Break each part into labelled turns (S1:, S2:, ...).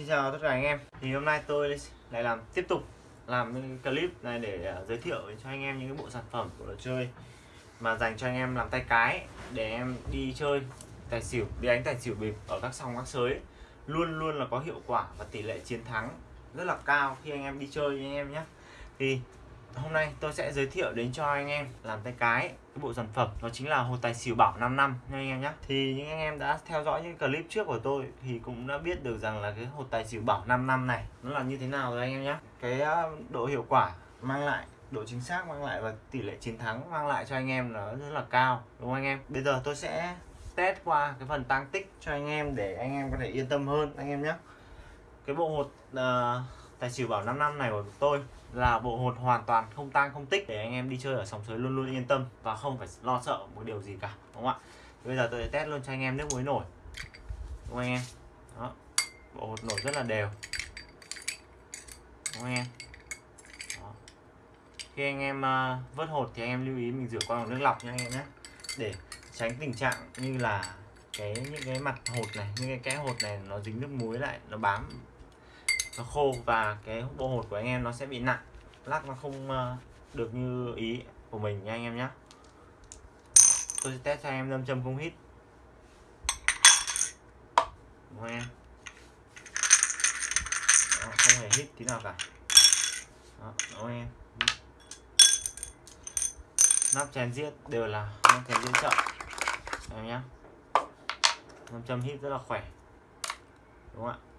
S1: Xin chào tất cả anh em. Thì hôm nay tôi lại làm, tiếp tục làm clip này để ờ, giới thiệu cho anh em những cái bộ sản phẩm của đồ chơi mà dành cho anh em làm tay cái để em đi chơi tài xỉu, đi đánh tài xỉu bịp ở các sòng các sới. Luôn luôn là có hiệu quả và tỷ lệ chiến thắng rất là cao khi anh em đi chơi anh em nhé. Thì hôm nay tôi sẽ giới thiệu đến cho anh em làm tay cái cái bộ sản phẩm đó chính là hồ tài xỉu bảo 5 năm nha anh em nhé thì những anh em đã theo dõi những clip trước của tôi thì cũng đã biết được rằng là cái hồ tài xỉu bảo 5 năm này nó là như thế nào rồi anh em nhé cái ờ, độ hiệu quả mang lại độ chính xác mang lại và tỷ lệ chiến thắng mang lại cho anh em nó rất là cao đúng không anh em? Bây giờ tôi sẽ test qua cái phần tăng tích cho anh em để anh em có thể yên tâm hơn anh em nhé cái bộ hột uh, tài xỉu bảo 5 năm này của tôi là bộ hột hoàn toàn không tang không tích. Để anh em đi chơi ở sòng sới luôn luôn yên tâm và không phải lo sợ một điều gì cả đúng không ạ? Bây giờ tôi sẽ test luôn cho anh em nước muối nổi. Đúng không anh em? Đó. Bộ hột nổi rất là đều. Đúng không anh em? Đó. khi anh em uh, vớt hột thì anh em lưu ý mình rửa qua bằng nước lọc nha anh em nhé. Để tránh tình trạng như là cái những cái mặt hột này những cái kẽ hột này nó dính nước muối lại nó bám nó khô và cái bộ hột của anh em nó sẽ bị nặng. Lắc nó không ờ, được như ý của mình nha anh em nhé tôi sẽ test cho anh em lâm châm không hít. Đúng không em? Đó, không hề hít tí nào cả. Đó, đúng không em? Nắp chén giết đều là nắp chén giết chậm. Em nhé lâm châm hít rất là khỏe. Đúng không ạ?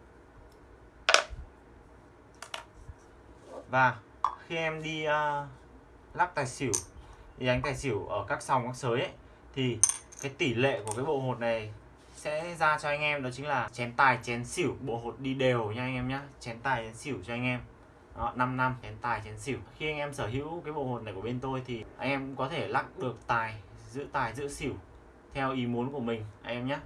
S1: Và khi em đi ờ, uh, lắc tài xỉu đi đánh tài xỉu ở các sòng các sới ấy, thì cái tỷ lệ của cái bộ hột này sẽ ra cho anh em đó chính là chén tài chén xỉu. Bộ hột đi đều nha anh em nhé chén tài chén xỉu cho anh em. Đó, 5 năm chén tài chén xỉu. Khi anh em sở hữu cái bộ hột này của bên tôi thì anh em cũng có thể lắc được tài giữ tài giữ xỉu theo ý muốn của mình anh em nhé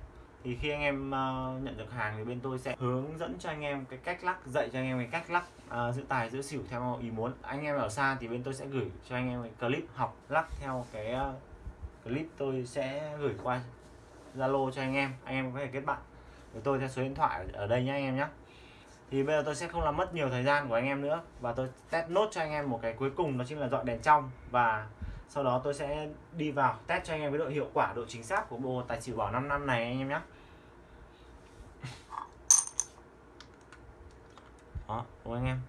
S1: thì khi anh em uh, nhận được hàng thì bên tôi sẽ hướng dẫn cho anh em cái cách lắc dạy cho anh em cái cách lắc uh, giữ tài giữ xỉu theo ý muốn. Anh em ở xa thì bên tôi sẽ gửi cho anh em cái clip học lắc theo cái uh, clip tôi sẽ gửi qua zalo cho anh em. Anh em có thể kết bạn. Với tôi theo số điện thoại ở đây nhé anh em nhé thì bây giờ tôi sẽ không làm mất nhiều thời gian của anh em nữa và tôi test nốt cho anh em một cái cuối cùng đó chính là dọn đèn trong. Và sau đó tôi sẽ đi vào test cho anh em cái độ hiệu quả độ chính xác của bộ tài xỉu bảo 5 năm này anh em nhé đó đúng anh em?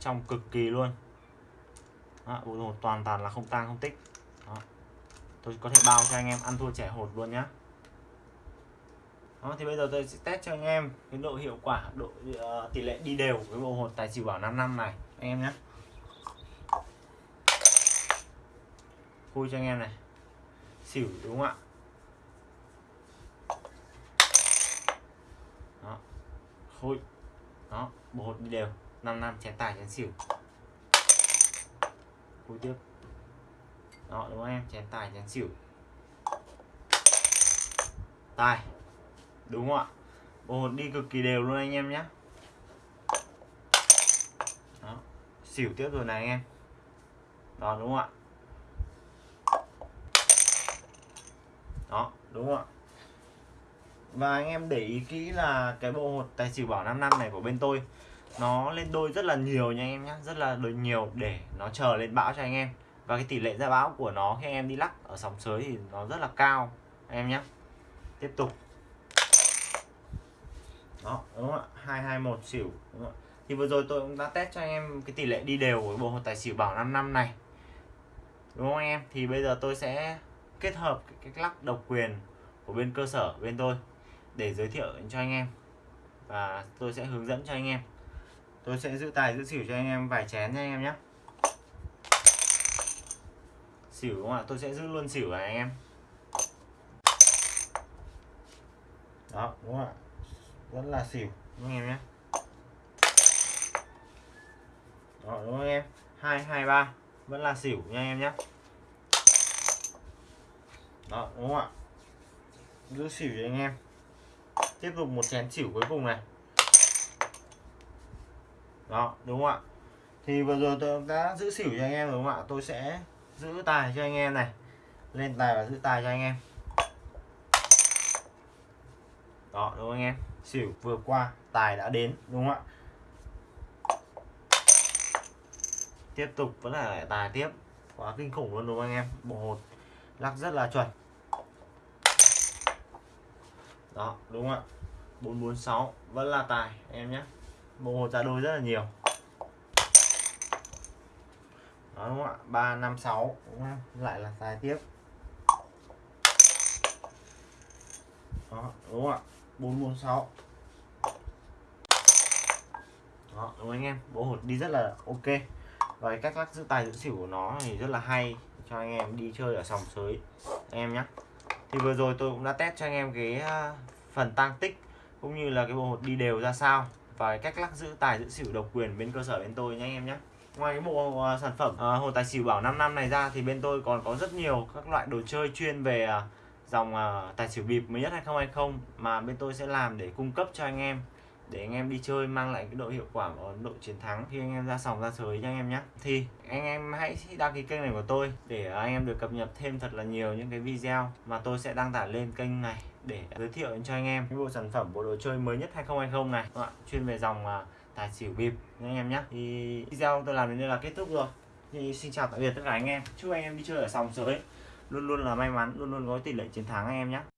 S1: Trong cực kỳ luôn. Đó, bộ hột toàn toàn là không tang không tích. Đó. tôi có thể bao cho anh em ăn thua trẻ hột luôn nhá. Đó, thì bây giờ tôi sẽ test cho anh em cái độ hiệu quả độ uh, tỷ lệ đi đều với bộ hột tài xỉu bảo 5 năm này anh em nhé khui cho anh em này. Xỉu đúng không ạ? Đó. Khui đó, bộ hột đi đều. 5 năm, chén tài, chén xỉu. Cuối tiếp đó, đúng không em? Chén tài, chén xỉu. Tài. Đúng không ạ? Bộ hột đi cực kỳ đều luôn anh em nhé đó, xỉu tiếp rồi này anh em. Đó, đúng không ạ? Đó, đúng không ạ? Và anh em để ý kỹ là cái bộ hột tài xỉu bảo 5 năm này của bên tôi, nó lên đôi rất là nhiều nha anh em nhé rất là đôi nhiều để nó chờ lên bão cho anh em. Và cái tỷ lệ ra bão của nó khi anh em đi lắc ở sóng sới thì nó rất là cao, anh em nhé tiếp tục. Đó, đúng không ạ? Hai hai một xỉu, đúng không? thì vừa rồi tôi cũng đã test cho anh em cái tỷ lệ đi đều của bộ hột tài xỉu bảo 5 năm này. Đúng không anh em? Thì bây giờ tôi sẽ kết hợp cái cách lắc độc quyền của bên cơ sở, bên tôi để giới thiệu cho anh em. Và tôi sẽ hướng dẫn cho anh em. Tôi sẽ giữ tài, giữ xỉu cho anh em vài chén nha anh em nhé. Xỉu đúng không ạ? Tôi sẽ giữ luôn xỉu này anh em. Đó, đúng không ạ? Vẫn là xỉu, đúng anh em nhé? Đó, đúng không anh em? Hai hai, ba. Vẫn là xỉu nha anh em nhé. Đó, đúng không ạ? Giữ xỉu cho anh em tiếp tục một chén xỉu cuối cùng này. Đó, đúng không ạ? Thì vừa rồi tôi đã giữ xỉu cho anh em đúng không ạ? Tôi sẽ giữ tài cho anh em này. Lên tài và giữ tài cho anh em. Đó, đúng không anh em? Xỉu vừa qua, tài đã đến, đúng không ạ? Tiếp tục, vẫn là lại tài tiếp. Quá kinh khủng luôn đúng không anh em? Bộ hột lắc rất là chuẩn đó, đúng không ạ? 446 vẫn là tài, em nhé. Bộ hột ra đôi rất là nhiều. Đó, đúng không ạ? 356 đúng không? Lại là tài tiếp. Đó, đúng không ạ? 446 đó, đúng không anh em? Bộ hột đi rất là ok. Và cách lắc giữ tài giữ xỉu của nó thì rất là hay cho anh em đi chơi ở sòng sới. Anh em nhé thì vừa rồi tôi cũng đã test cho anh em cái ờ, phần tăng tích cũng như là cái bộ hột đi đều ra sao và cách lắc giữ tài giữ xỉu độc quyền bên cơ sở bên tôi nhé anh em nhé ngoài cái bộ ờ, sản phẩm ờ, à, hồ tài xỉu bảo 5 năm này ra thì bên tôi còn có rất nhiều các loại đồ chơi chuyên về à, dòng à, tài xỉu bịp mới nhất 2020 mà bên tôi sẽ làm để cung cấp cho anh em để anh em đi chơi mang lại cái độ hiệu quả và độ chiến thắng khi anh em ra sòng, ra sới nha anh em nhé thì anh em hãy đăng ký kênh này của tôi để anh em được cập nhật thêm thật là nhiều những cái video mà tôi sẽ đăng tải lên kênh này để giới thiệu cho anh em. Cái bộ sản phẩm, bộ đồ chơi mới nhất 2020 này Đúng ạ? chuyên về dòng à, tài xỉu bịp nha anh em nhé thì video tôi làm đến đây là kết thúc rồi. Thì xin chào tạm biệt tất cả anh em. Chúc anh em đi chơi ở sòng sới. Luôn luôn là may mắn, luôn luôn có tỷ lệ chiến thắng anh em nhé